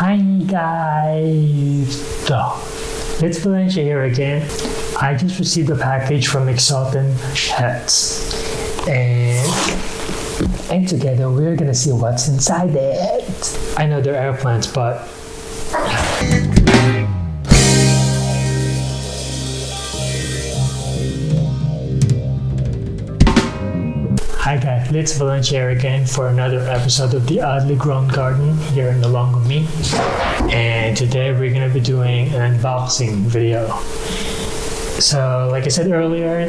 Hi guys! It's Valencia here again. I just received a package from Exultant Pets. And and together we're gonna see what's inside it. I know they're airplanes, but Guys, it's again for another episode of the Oddly Grown Garden here in with me. And today we're gonna be doing an unboxing video. So, like I said earlier,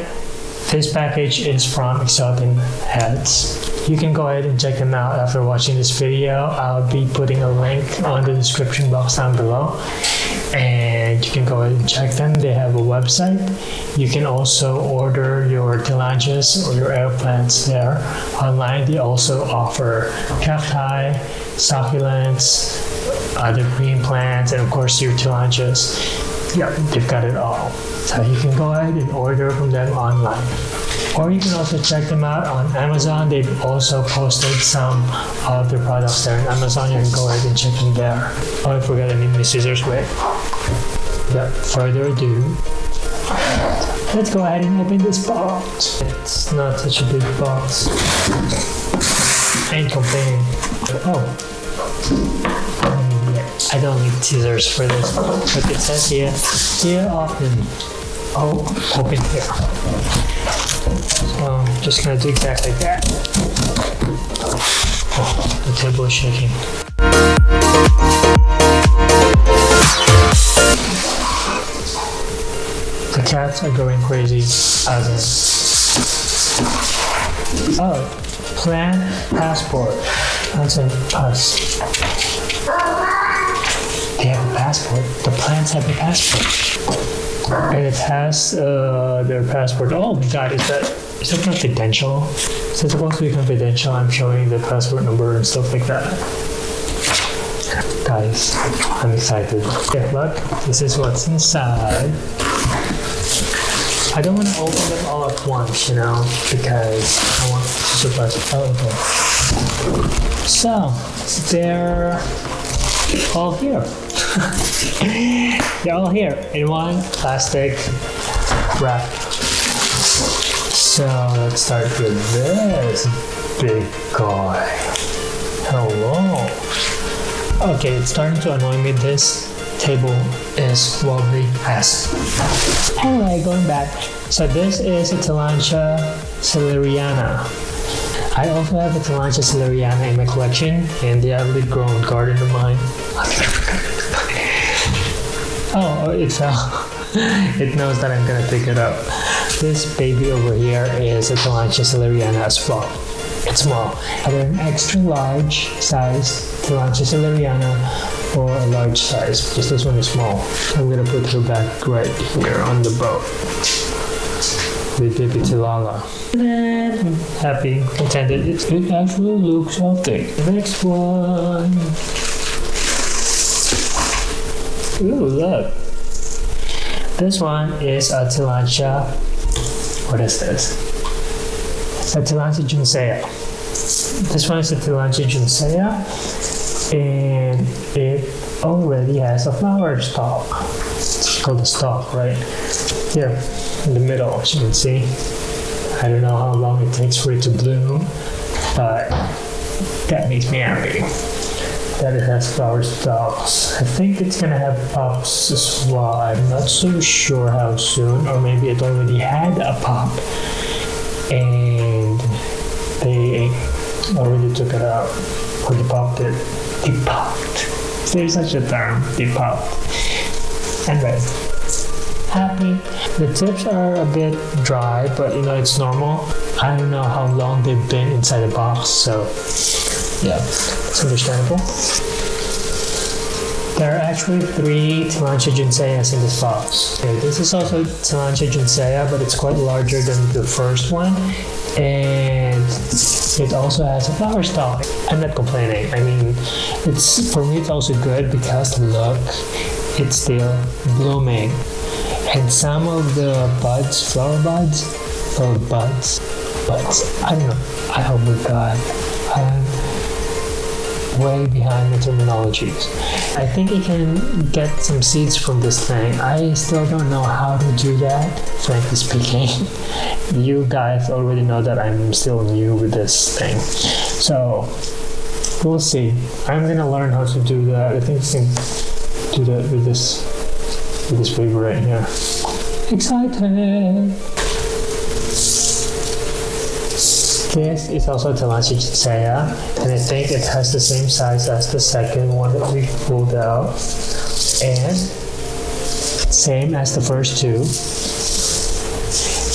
this package is from Exultant Heads. You can go ahead and check them out after watching this video. I'll be putting a link on the description box down below. And you can go and check them. They have a website. You can also order your tillandsias or your air plants there online. They also offer cacti, succulents, other green plants, and of course your tillandsias. Yeah, they've got it all. So you can go ahead and order from them online. Or you can also check them out on Amazon. They've also posted some of their products there on Amazon. You can go ahead and check them there. Oh, I forgot I need my scissors. Wait. Without further ado, let's go ahead and open this box. It's not such a big box. Ain't complaining. Oh. I don't need scissors for this. But it says here, here often. Oh, open here. So I'm just gonna do exactly that. Oh, the table is shaking. The cats are going crazy again. Oh, plan passport. That's a pass. They have a passport. The plants have a passport. And it has uh, their passport. Oh my god, is that is that confidential? Is it supposed to be confidential? I'm showing the passport number and stuff like that. Guys, I'm excited. Yeah, look, this is what's inside. I don't want to open them all at once, you know, because I want to surprise. Oh, okay. So, they're all here. they're all here in one plastic wrap. So, let's start with this big guy. Hello. Okay, it's starting to annoy me. This table is wobbly as. Anyway, going back. So this is a Tillandsia seleriana. I also have a Tillandsia seleriana in my collection, in the oddly grown garden of mine. Oh, it's fell. Uh, it knows that I'm gonna pick it up. This baby over here is a Tillandsia seleriana as well. It's small. Either an extra large size Tillandsia seleriana or a large size because this one is small. I'm gonna put her back right here on the boat with baby Tilala. Happy, contented. It, it actually looks healthy. Next one. Ooh, look. This one is a Tillandsia. What is this? It's a Tillandsia juncea. This one is a Tillandsia juncea and it already has a flower stalk. It's called a stalk, right? Here in the middle, as you can see. I don't know how long it takes for it to bloom, but that makes me happy that it has flower stalks. I think it's gonna have pups as well. I'm not so sure how soon, or maybe it already had a pup and they already took it out, or they popped it. They popped. There's such a term, they popped. Anyway, happy. The tips are a bit dry, but you know, it's normal. I don't know how long they've been inside the box, so yeah, it's understandable. There are actually three Tillandsia junceas in this box. Okay, this is also Tillandsia juncea, but it's quite larger than the first one. And it also has a flower stalk. I'm not complaining. I mean, it's for me it's also good because look, it's still blooming. And some of the buds, flower buds, or buds, buds, I don't know. I hope we. Um, way behind the terminologies. I think you can get some seeds from this thing. I still don't know how to do that, frankly speaking. you guys already know that I'm still new with this thing. So, we'll see. I'm gonna learn how to do that. I think I can do that with this with this paper right here. Excited! This is also Tillandsia juncea, and I think it has the same size as the second one that we pulled out, and same as the first two.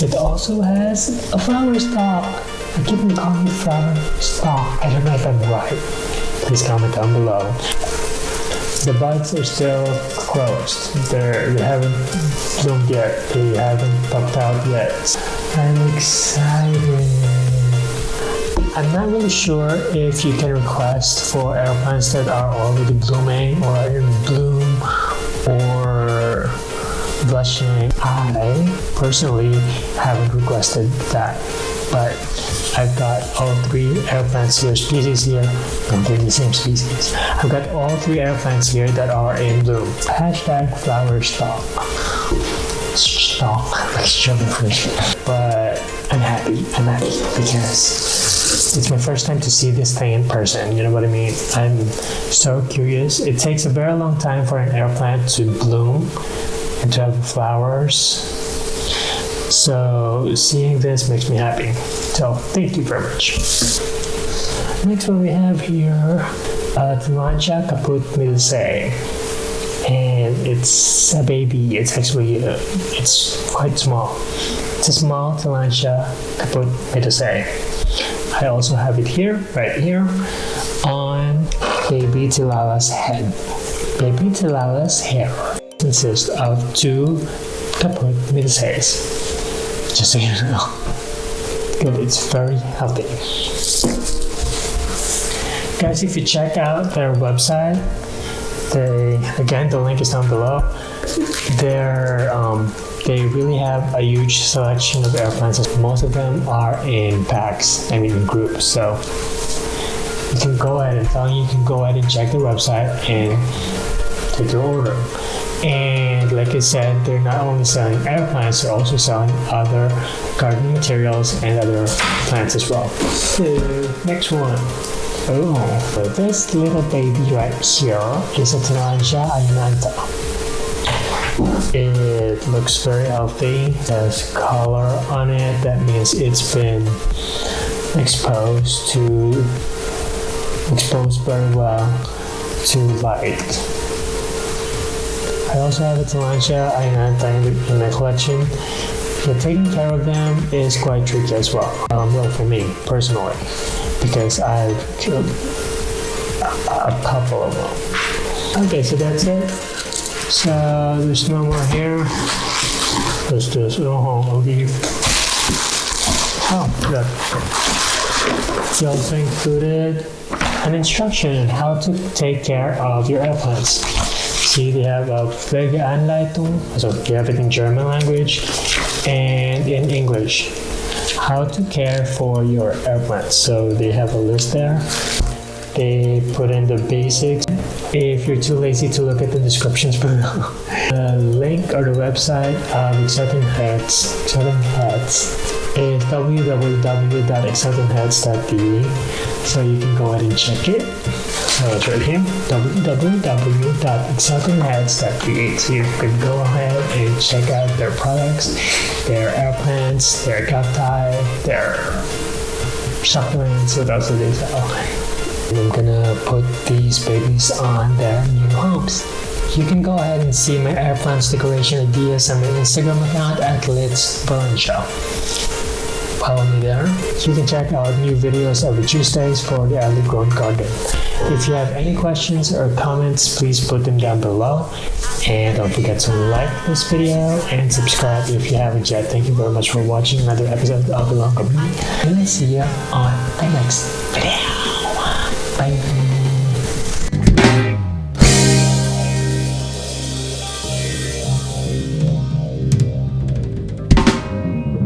It also has a flower stalk. I keep on calling it flower stalk. I don't know if I'm right. Please comment down below. The buds are still closed. They're, they haven't bloomed yet. They haven't popped out yet. I'm excited. I'm not really sure if you can request for airplanes that are already blooming or in bloom or blushing. I personally haven't requested that, but I've got all three air plants here, species here, completely the same species. I've got all three air plants here that are in bloom. Hashtag flower stalk. Stalk, like sugarfish. But I'm happy, I'm happy because it's my first time to see this thing in person. You know what I mean? I'm so curious. It takes a very long time for an air plant to bloom and to have flowers. So seeing this makes me happy. So thank you very much. Next one we have here, uh, Tillandsia caput milsei. And it's a baby. It's actually, uh, it's quite small. It's a small Tillandsia caput milsei. I also have it here, right here, on baby Tilalla's head. Baby Tilalla's hair consists of two caput milseis. Just so you know. Good, it's very healthy. Guys, if you check out their website, they again the link is down below. Their um, they really have a huge selection of air plants. Most of them are in packs, I mean in groups. So you can go ahead and tell you can go ahead and check the website and take your order. And like I said, they're not only selling air plants, they're also selling other gardening materials and other plants as well. The next one. Oh, so this little baby right here is a Tillandsia ionantha. It looks very healthy. Has color on it. That means it's been exposed to exposed very well to light. I also have a Tillandsia ionantha in my collection. Yeah, taking care of them is quite tricky as well. Um, well, for me personally, because I've killed a, a couple of them. Okay, so that's it. So there's no more here. Let's do this. Oh, I'll. Oh, good. You also included an instruction on how to take care of your air plants. See, they have a Pflegeanleitung, so you have it in German language and in English. How to care for your air plants. So they have a list there they put in the basics. If you're too lazy to look at the descriptions below, the link or the website of Exciting Heads, Exciting Heads is www.excitingheads.de so you can go ahead and check it. So it's right here, www.excitingheads.de. So you can go ahead and check out their products, their air plants, their cacti, their supplements, what else do they sell? I'm gonna put these babies on their new homes. You can go ahead and see my air plants decoration ideas on my Instagram account at Litz Burn Show. Follow me there. You can check out new videos every Tuesdays for the early Grown Garden. If you have any questions or comments, please put them down below. And don't forget to like this video and subscribe if you haven't yet. Thank you very much for watching another episode of The Longer Me. And I'll see you on the next video. 哎